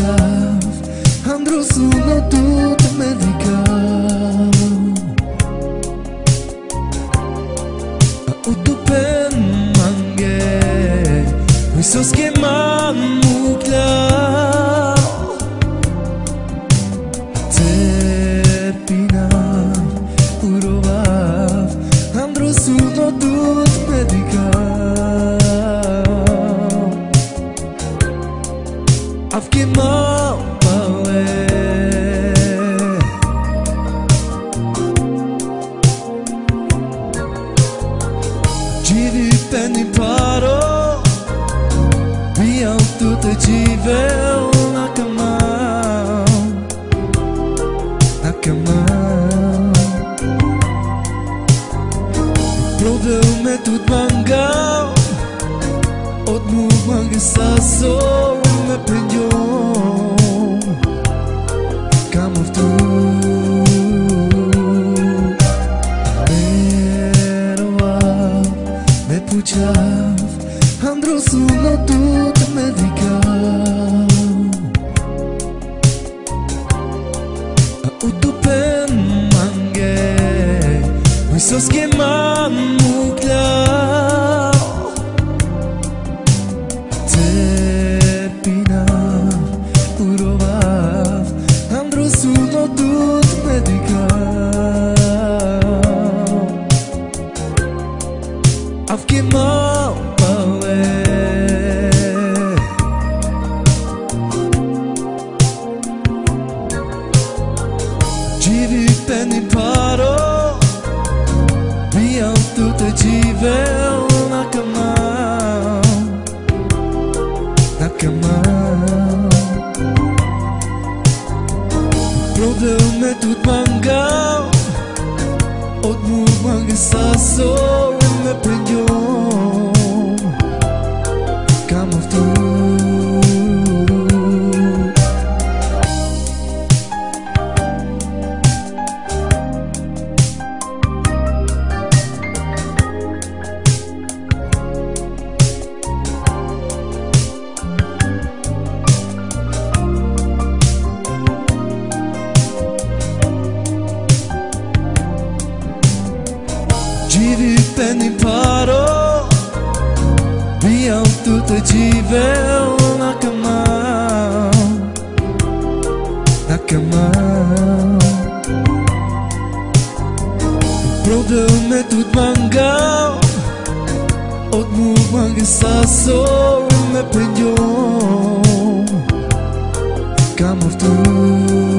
ușav Am dus un notut medical Autu pe mange Îi s-o schema muclea gjithi për një paro Pia u tu të gjive Unë akama Akama Prove u me tu të manga Od mu manga sa so Me për Ceaf Andru sună tot medical Utupen mange Uisos que mamuclar Živi peni paro Bijal tuto živel na kamal Na kamal Prodel me тут mangao Od mu imbatível na cama Na cama Продълме от мангал. От му манга са сол ме пред йом. Камър тук